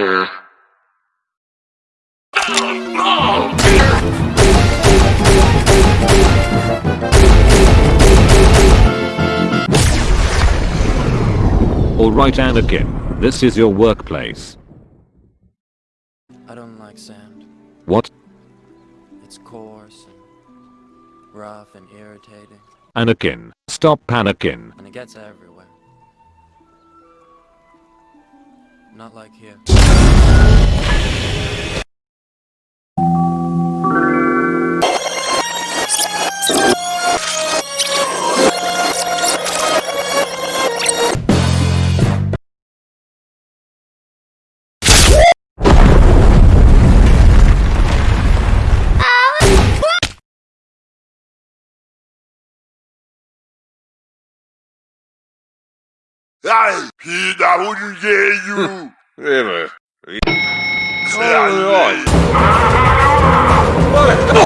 Alright Anakin, this is your workplace. I don't like sand. What? It's coarse and rough and irritating, Anakin, stop panicking. and it gets everywhere. Not like here. Da mano. Ai, ai.